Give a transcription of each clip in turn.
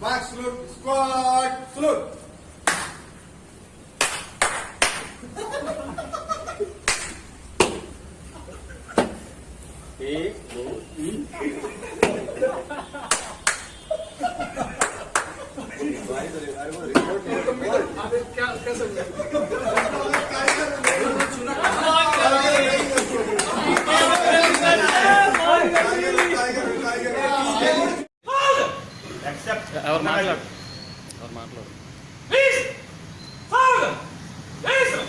Back salute, squad, salute. A O E. Why I. accept. Our matlab. Our matlab. Please, thousand, Islam,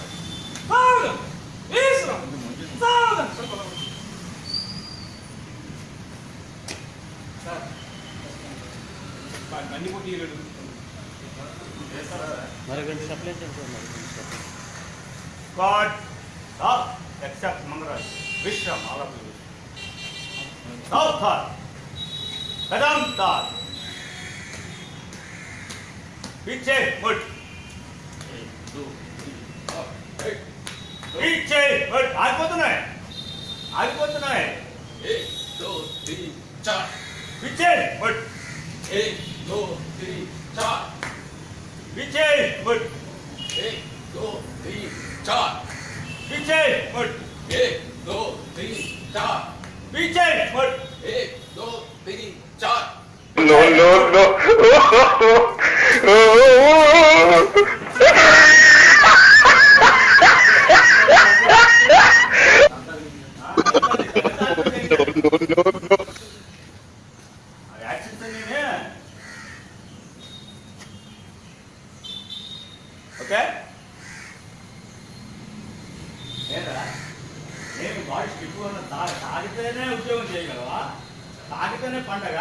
thousand, Islam, thousand. Sir, many more deals. Yes, sir. Maragan supply chain, accept Mangaraj, Vishram, all of you. South Thar, Vedam 일제 헐 일제 헐 알거드네 알거드네 일도리자 일제 헐 일도리자 일제 헐 일도리자 일제 헐 일도리자 일제 헐 일도리자 롤롤롤 okay లేదా నేను body stiff తాగితేనే ఉద్యోగం చేయగలవా? తాగితేనే పండగ.